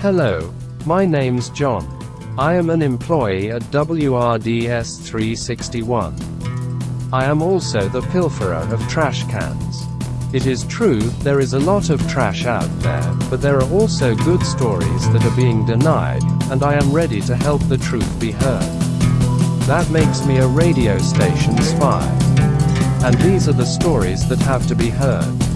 Hello, my name's John. I am an employee at WRDS 361. I am also the pilferer of trash cans. It is true, there is a lot of trash out there, but there are also good stories that are being denied, and I am ready to help the truth be heard. That makes me a radio station spy. And these are the stories that have to be heard.